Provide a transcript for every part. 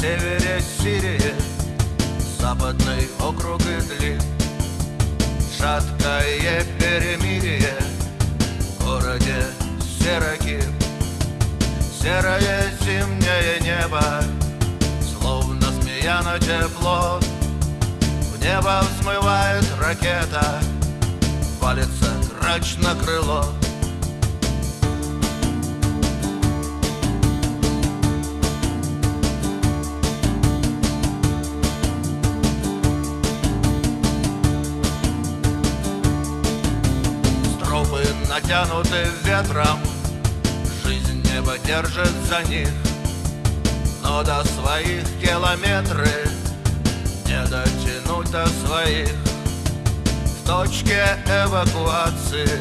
севере Сирии. Западный округ Идлиб Шаткое перемирие. В городе Сераки Серое зимнее небо. Словно змея на тепло. В небо взмывает ракета. Валится грач на крыло Стропы натянуты ветром. Жизнь небо держит за них Но до своих километры Не дотянуть до своих. В точке эвакуации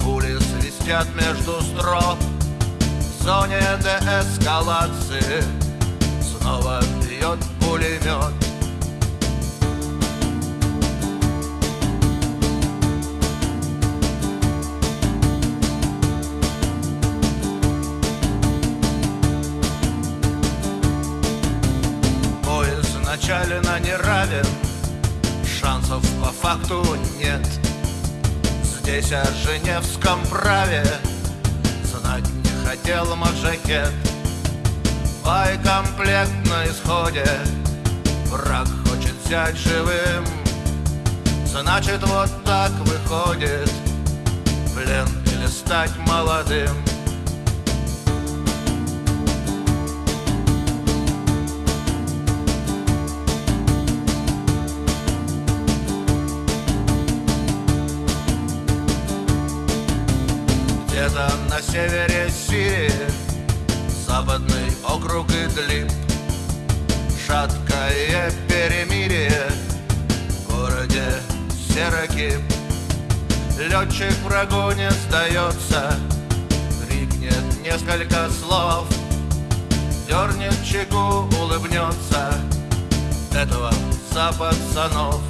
Пули свистят между строк. В зоне деэскалации Снова бьет пулемет Поезд начален не равен. Шансов по факту нет. Здесь о Женевском праве Знать не хотел маджахет Байкомплект на исходе Враг хочет взять живым. Значит вот так выходит. Плен или стать молодым Где-то на севере Сирии Западный округ Идлиб Шаткое перемирие. В городе Серакип Летчик врагу не сдается. Крикнет несколько слов Дернет чеку, улыбнется. Этого за пацанов